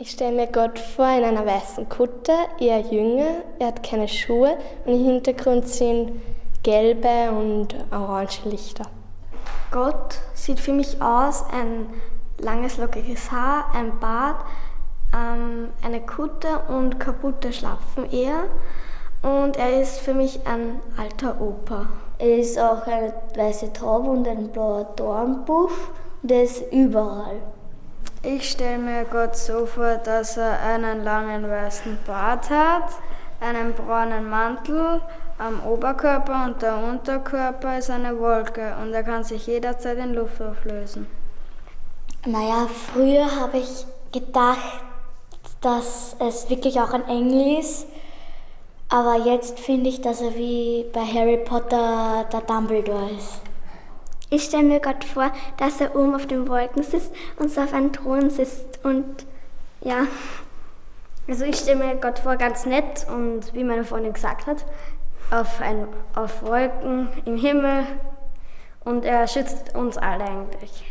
Ich stelle mir Gott vor in einer weißen Kutte, eher jünger, er hat keine Schuhe und im Hintergrund sind gelbe und orange Lichter. Gott sieht für mich aus, ein langes lockiges Haar, ein Bart, ähm, eine Kutte und kaputte Schlapfen eher. Und er ist für mich ein alter Opa. Er ist auch eine weiße Taube und ein blauer Dornbusch und er ist überall. Ich stelle mir Gott so vor, dass er einen langen weißen Bart hat, einen braunen Mantel am Oberkörper und der Unterkörper ist eine Wolke und er kann sich jederzeit in Luft auflösen. Naja, früher habe ich gedacht, dass es wirklich auch ein Engel ist. Aber jetzt finde ich, dass er wie bei Harry Potter der Dumbledore ist. Ich stelle mir Gott vor, dass er oben auf den Wolken sitzt und so auf einem Thron sitzt und ja. Also ich stelle mir Gott vor ganz nett und wie meine Freundin gesagt hat, auf, ein, auf Wolken im Himmel und er schützt uns alle eigentlich.